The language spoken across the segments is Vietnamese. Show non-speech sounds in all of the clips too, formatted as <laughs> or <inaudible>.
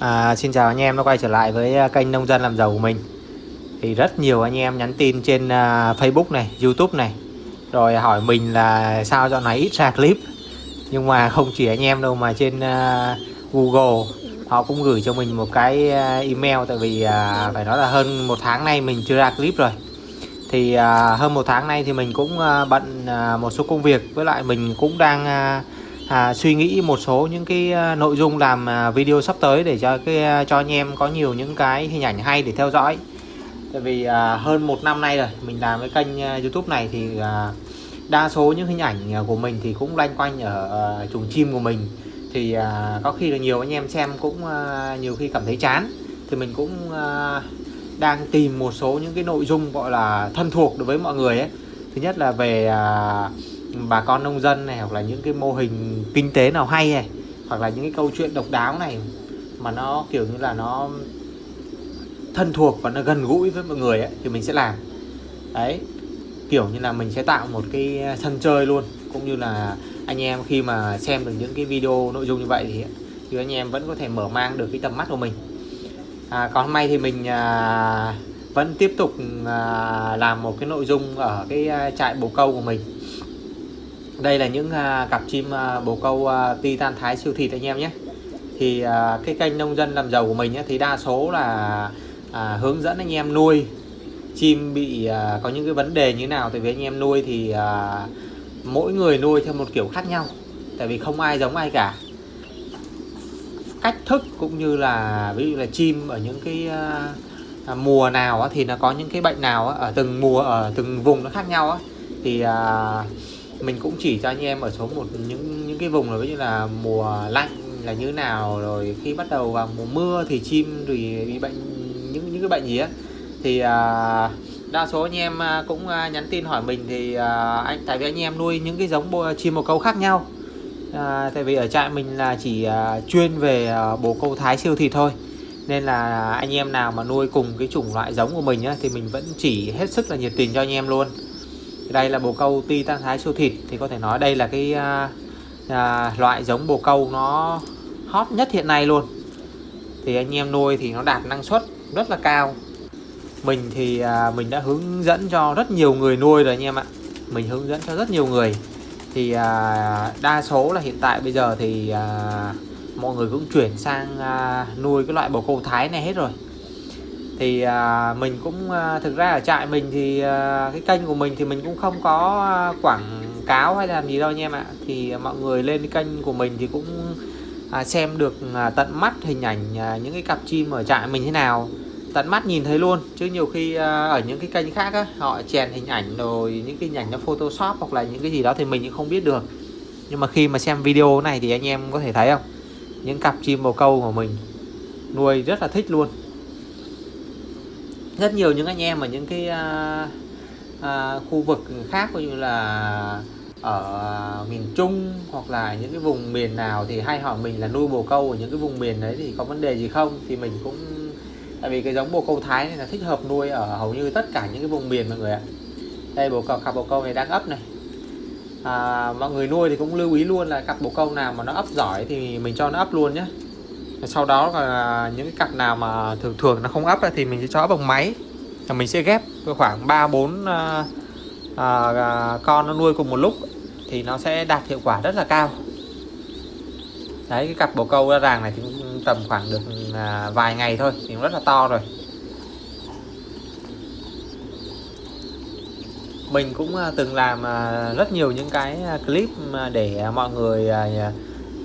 À, xin chào anh em đã quay trở lại với à, kênh nông dân làm giàu của mình. Thì rất nhiều anh em nhắn tin trên uh, Facebook này YouTube này rồi hỏi mình là sao dạo này ít ra clip. Nhưng mà không chỉ anh em đâu mà trên uh, Google họ cũng gửi cho mình một cái uh, email tại vì uh, phải nói là hơn một tháng nay mình chưa ra clip rồi. Thì uh, hơn một tháng nay thì mình cũng uh, bận uh, một số công việc với lại mình cũng đang uh, à, suy nghĩ một số những cái à, nội dung làm à, video sắp tới để cho cái à, cho anh em có nhiều những cái hình ảnh hay để theo dõi. Tại vì à, hơn một năm nay rồi mình làm cái kênh YouTube này thì à, đa số những hình ảnh của mình thì cũng loanh quanh ở à, chuồng chim của mình. Thì à, có khi là nhiều anh em xem cũng à, nhiều khi cảm thấy chán. Thì mình cũng à, đang tìm một số những cái nội dung gọi là thân thuộc đối với mọi người ấy. Thứ nhất là về à, bà con nông dân này hoặc là những cái mô hình kinh tế nào hay này hoặc là những cái câu chuyện độc đáo này mà nó kiểu như là nó thân thuộc và nó gần gũi với mọi người ấy, thì mình sẽ làm. Đấy kiểu như là mình sẽ tạo một cái sân chơi luôn. Cũng như là anh em khi mà xem được những cái video nội dung như vậy thì thì anh em vẫn có thể mở mang được cái tầm mắt của mình. À, còn hôm nay thì mình à, vẫn tiếp tục à, làm một cái nội dung ở cái à, trại bồ câu của mình đây là những à, cặp chim à, bồ câu uh, titan thái siêu thịt anh em nhé. Thì cái kênh nông dân làm giàu của mình ấy, thì đa số là à, hướng dẫn anh em nuôi. Chim bị à, có những cái vấn đề như thế nào tại vì anh em nuôi thì à, mỗi người nuôi theo một kiểu khác nhau. Tại vì không ai giống ai cả. Cách thức cũng như là ví dụ là chim ở những cái à, mùa nào thì nó có những cái bệnh nào ở từng mùa ở từng vùng nó khác nhau á. Thì à, mình cũng chỉ cho anh em ở số một những những cái vùng là ví dụ là mùa lạnh là như nào rồi khi bắt đầu vào mùa mưa thì chim thì bị bệnh những những cái bệnh gì á. Thì à, đa số anh em à, cũng à, nhắn tin hỏi mình thì à, anh tại vì anh em nuôi những cái giống bồ, chim bồ câu khác nhau. À, tại vì ở trại mình là chỉ à, chuyên về à, bồ câu thái siêu thịt thôi. Nên là anh em nào mà nuôi cùng cái chủng loại giống của mình á, thì mình vẫn chỉ hết sức là nhiệt tình cho anh em luôn đây là bồ câu ti tan thái siêu thịt. Thì có thể nói đây là cái à, à, loại giống bồ câu nó hot nhất hiện nay luôn. Thì anh em nuôi thì nó đạt năng suất rất là cao. Mình thì à, mình đã hướng dẫn cho rất nhiều người nuôi rồi anh em ạ. Mình hướng dẫn cho rất nhiều người. Thì à, đa số là hiện tại bây giờ thì à, mọi người cũng chuyển sang à, nuôi cái loại bồ câu thái này hết rồi thì à, mình cũng à, thực ra ở trại mình thì à, cái kênh của mình thì mình cũng không có à, quảng cáo hay làm gì đâu anh em ạ. Thì mọi người lên cái kênh của mình thì cũng à, xem được à, tận mắt hình ảnh à, những cái cặp chim ở trại mình thế nào. Tận mắt nhìn thấy luôn chứ nhiều khi à, ở những cái kênh khác á, họ chèn hình ảnh rồi những cái hình ảnh nó photoshop hoặc là những cái gì đó thì mình cũng không biết được. Nhưng mà khi mà xem video này thì anh em có thể thấy không? Những cặp chim bồ câu của mình nuôi rất là thích luôn rất nhiều những anh em ở những cái à, à, khu vực khác như là ở miền Trung hoặc là những cái vùng miền nào thì hay hỏi mình là nuôi bồ câu ở những cái vùng miền đấy thì có vấn đề gì không? Thì mình cũng tại vì cái giống bồ câu Thái này là thích hợp nuôi ở hầu như tất cả những cái vùng miền mọi người ạ. Đây bồ câu cặp bồ câu này đang ấp này. À, mọi người nuôi thì cũng lưu ý luôn là cặp bồ câu nào mà nó ấp giỏi thì mình cho nó ấp luôn nhé sau đó là những cái cặp nào mà thường thường nó không ấp thì mình sẽ cho bằng máy. Và mình sẽ ghép khoảng 3 4 à, à, à, con nó nuôi cùng một lúc thì nó sẽ đạt hiệu quả rất là cao. Đấy cái cặp bồ câu ra ràng này thì tầm khoảng được à, vài ngày thôi thì rất là to rồi. Mình cũng à, từng làm à, rất nhiều những cái clip để mọi người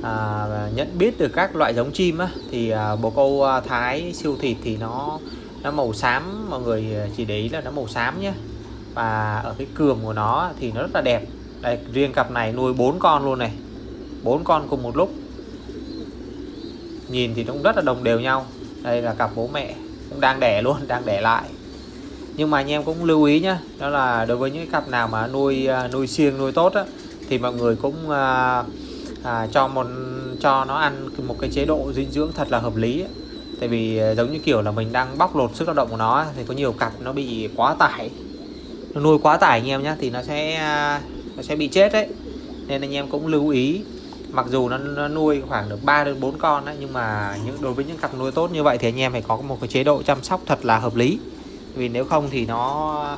à, nhận biết được các loại giống chim á, thì à, bồ câu à, thái siêu thịt thì nó nó màu xám mọi người à, chỉ để ý là nó màu xám nhé và ở cái cườm của nó thì nó rất là đẹp. Đây riêng cặp này nuôi bốn con luôn này. Bốn con cùng một lúc. Nhìn thì cũng rất là đồng đều nhau. Đây là cặp bố mẹ cũng đang đẻ luôn <laughs> đang đẻ lại. Nhưng mà anh em cũng lưu ý nhé đó là đối với những cặp nào mà nuôi à, nuôi siêng nuôi tốt á, thì mọi người cũng uh, à, cho một cho nó ăn một cái chế độ dinh dưỡng thật là hợp lý ấy. tại vì à, giống như kiểu là mình đang bóc lột sức lao động của nó thì có nhiều cặp nó bị quá tải. Nó nuôi quá tải anh em nhé thì nó sẽ à, nó sẽ bị chết đấy. Nên anh em cũng lưu ý. Mặc dù nó, nó nuôi khoảng được 3 đến 4 con đấy, nhưng mà những đối với những cặp nuôi tốt như vậy thì anh em phải có một cái chế độ chăm sóc thật là hợp lý. Vì nếu không thì nó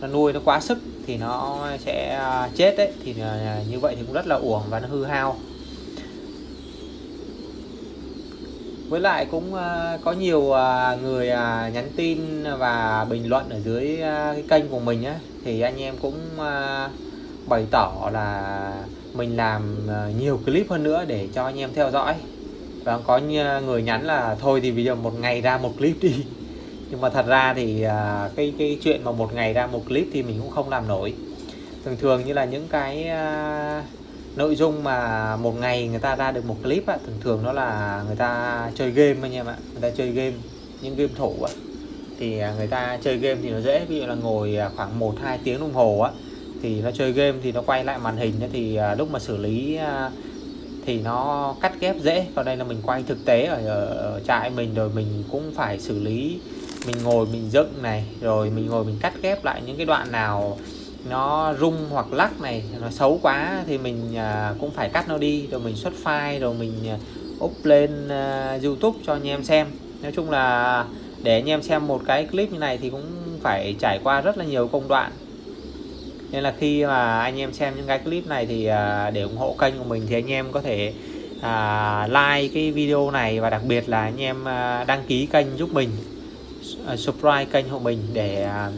nó nuôi nó quá sức thì nó sẽ à, chết đấy thì à, như vậy thì cũng rất là uổng và nó hư hao. Với lại cũng à, có nhiều người nhắn tin và bình luận ở dưới cái kênh của mình á thì anh em cũng bày tỏ là mình làm nhiều clip hơn nữa để cho anh em theo dõi. Và có người nhắn là thôi thì bây giờ một ngày ra một clip đi nhưng mà thật ra thì à, cái cái chuyện mà một ngày ra một clip thì mình cũng không làm nổi. Thường thường như là những cái à, nội dung mà một ngày người ta ra được một clip á, thường thường đó là người ta chơi game anh em ạ người ta chơi game những game thủ á. Thì à, người ta chơi game thì nó dễ ví dụ là ngồi khoảng 1 2 tiếng đồng hồ á thì nó chơi game thì nó quay lại màn hình thì lúc mà xử lý thì nó cắt ghép dễ. Còn đây là mình quay thực tế ở, ở trại mình rồi mình cũng phải xử lý mình ngồi mình dựng này rồi mình ngồi mình cắt ghép lại những cái đoạn nào nó rung hoặc lắc này nó xấu quá thì mình à, cũng phải cắt nó đi rồi mình xuất file rồi mình à, up lên à, YouTube cho anh em xem. Nói chung là để anh em xem một cái clip như này thì cũng phải trải qua rất là nhiều công đoạn. Nên là khi mà anh em xem những cái clip này thì để ủng hộ kênh của mình thì anh em có thể à, like cái video này và đặc biệt là anh em đăng ký kênh giúp mình. À, uh, subscribe kênh của mình để uh,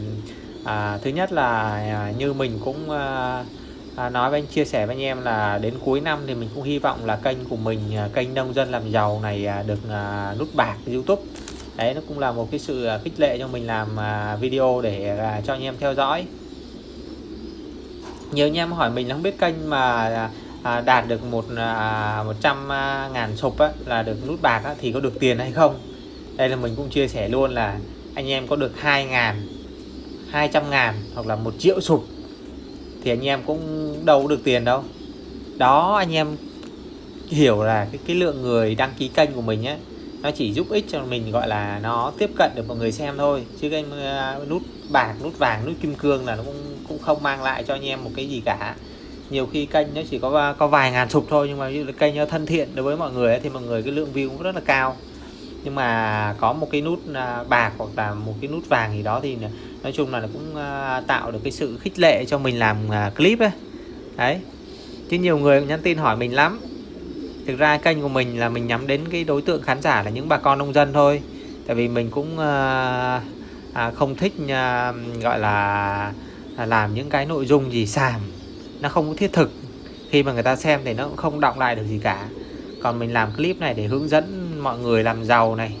uh, thứ nhất là uh, như mình cũng uh, à, nói với anh chia sẻ với anh em là đến cuối năm thì mình cũng hy vọng là kênh của mình kênh nông dân làm giàu này được à, nút bạc YouTube. Đấy nó cũng là một cái sự khích lệ cho mình làm à, video để à, cho anh em theo dõi. Nhiều anh em hỏi mình là không biết kênh mà à, đạt được một à, 100 ngàn sụp á, là được nút bạc á, thì có được tiền hay không? Đây là mình cũng chia sẻ luôn là anh em có được 2 ngàn 200 ngàn hoặc là một triệu sụp thì anh em cũng đâu được tiền đâu. Đó anh em hiểu là cái, cái lượng người đăng ký kênh của mình á nó chỉ giúp ích cho mình gọi là nó tiếp cận được mọi người xem thôi. Chứ kênh uh, nút bạc nút vàng nút kim cương là nó cũng cũng không mang lại cho anh em một cái gì cả. Nhiều khi kênh nó chỉ có uh, có vài ngàn sub thôi nhưng mà như kênh nó thân thiện đối với mọi người ấy, thì mọi người cái lượng view cũng rất là cao nhưng mà có một cái nút à, bạc hoặc là một cái nút vàng gì đó thì nói chung là nó cũng à, tạo được cái sự khích lệ cho mình làm à, clip ấy đấy. Chứ nhiều người nhắn tin hỏi mình lắm. Thực ra kênh của mình là mình nhắm đến cái đối tượng khán giả là những bà con nông dân thôi. Tại vì mình cũng à, à, không thích à, gọi là à, làm những cái nội dung gì sàm nó không có thiết thực. Khi mà người ta xem thì nó cũng không động lại được gì cả. Còn mình làm clip này để hướng dẫn mọi người làm giàu này.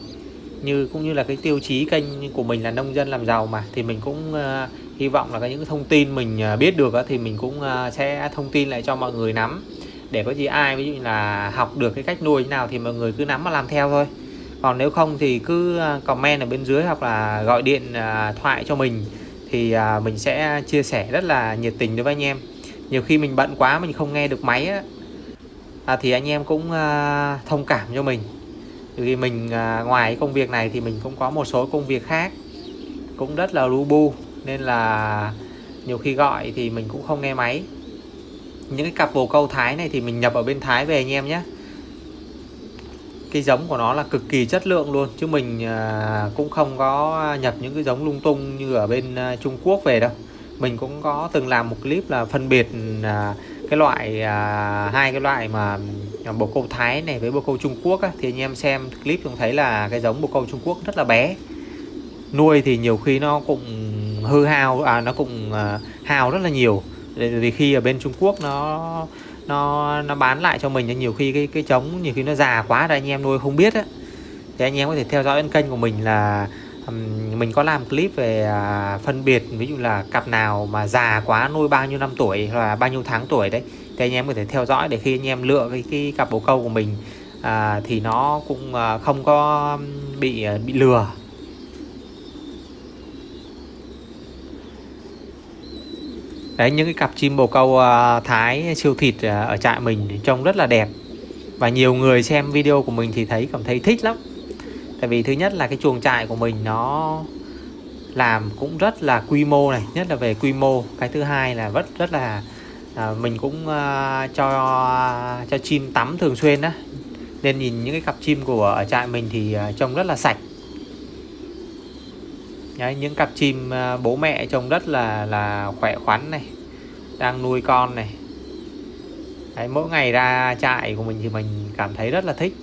Như cũng như là cái tiêu chí kênh của mình là nông dân làm giàu mà thì mình cũng uh, hy vọng là cái những thông tin mình uh, biết được uh, thì mình cũng uh, sẽ thông tin lại cho mọi người nắm. Để có gì ai ví dụ như là học được cái cách nuôi như nào thì mọi người cứ nắm mà làm theo thôi. Còn nếu không thì cứ comment ở bên dưới hoặc là gọi điện uh, thoại cho mình. Thì uh, mình sẽ chia sẻ rất là nhiệt tình đối với anh em. Nhiều khi mình bận quá mình không nghe được máy á. À, thì anh em cũng uh, thông cảm cho mình vì mình à, ngoài công việc này thì mình cũng có một số công việc khác cũng rất là lu bu, nên là nhiều khi gọi thì mình cũng không nghe máy. Những cái cặp bồ câu Thái này thì mình nhập ở bên Thái về anh em nhé. Cái giống của nó là cực kỳ chất lượng luôn, chứ mình à, cũng không có nhập những cái giống lung tung như ở bên à, Trung Quốc về đâu. Mình cũng có từng làm một clip là phân biệt cái loại à, hai cái loại mà à, bồ câu Thái này với bồ câu Trung Quốc á, thì anh em xem clip cũng thấy là cái giống bồ câu Trung Quốc rất là bé. Nuôi thì nhiều khi nó cũng hư hao à nó cũng à, hao rất là nhiều. Vì khi ở bên Trung Quốc nó nó nó bán lại cho mình nhiều khi cái cái trống nhiều khi nó già quá rồi anh em nuôi không biết á. Thì anh em có thể theo dõi kênh của mình là mình có làm clip về à, phân biệt ví dụ là cặp nào mà già quá nuôi bao nhiêu năm tuổi hoặc là bao nhiêu tháng tuổi đấy thì anh em có thể theo dõi để khi anh em lựa cái, cái cặp bồ câu của mình à, thì nó cũng à, không có bị à, bị lừa. Đấy những cái cặp chim bồ câu thái siêu thịt ở trại mình trông rất là đẹp. Và nhiều người xem video của mình thì thấy cảm thấy thích lắm tại vì thứ nhất là cái chuồng trại của mình nó làm cũng rất là quy mô này nhất là về quy mô. Cái thứ hai là rất rất là à, mình cũng à, cho cho chim tắm thường xuyên á. Nên nhìn những cái cặp chim của ở trại mình thì à, trông rất là sạch. Đấy, những cặp chim à, bố mẹ trông rất là là khỏe khoắn này đang nuôi con này. Đấy, mỗi ngày ra trại của mình thì mình cảm thấy rất là thích.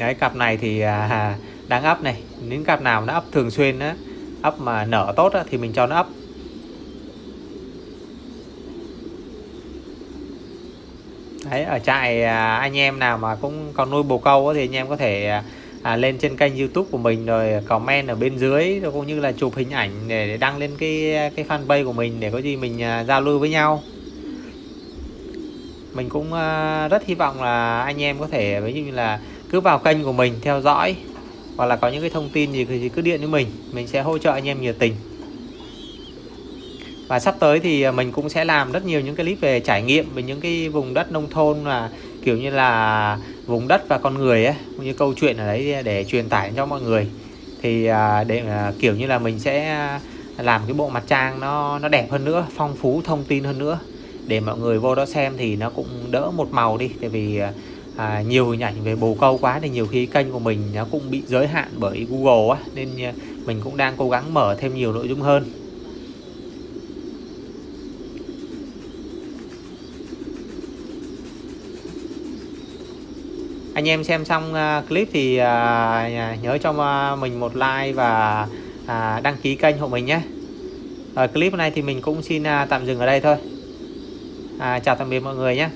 Đấy cặp này thì à, đang ấp này. Những cặp nào nó ấp thường xuyên á ấp mà nở tốt á, thì mình cho nó ấp Đấy, ở trại à, anh em nào mà cũng còn nuôi bồ câu á, thì anh em có thể à, à, lên trên kênh youtube của mình rồi comment ở bên dưới rồi cũng như là chụp hình ảnh để, để đăng lên cái cái fanpage của mình để có gì mình à, giao lưu với nhau. Mình cũng à, rất hy vọng là anh em có thể ví dụ như là cứ vào kênh của mình theo dõi, hoặc là có những cái thông tin gì thì cứ điện với mình mình sẽ hỗ trợ anh em nhiệt tình. Và sắp tới thì à, mình cũng sẽ làm rất nhiều những cái clip về trải nghiệm về những cái vùng đất nông thôn là kiểu như là vùng đất và con người ấy, cũng như câu chuyện ở đấy để truyền tải cho mọi người. Thì à, để à, kiểu như là mình sẽ làm cái bộ mặt trang nó nó đẹp hơn nữa, phong phú, thông tin hơn nữa. Để mọi người vô đó xem thì nó cũng đỡ một màu đi, tại vì à, nhiều hình ảnh về bồ câu quá thì nhiều khi kênh của mình nó cũng bị giới hạn bởi Google á nên à, mình cũng đang cố gắng mở thêm nhiều nội dung hơn. Anh em xem xong à, clip thì à, nhớ cho mình một like và đăng ký kênh hộ mình nhé. Ở clip này thì mình cũng xin tạm dừng ở đây thôi. À, chào tạm biệt mọi người nhé.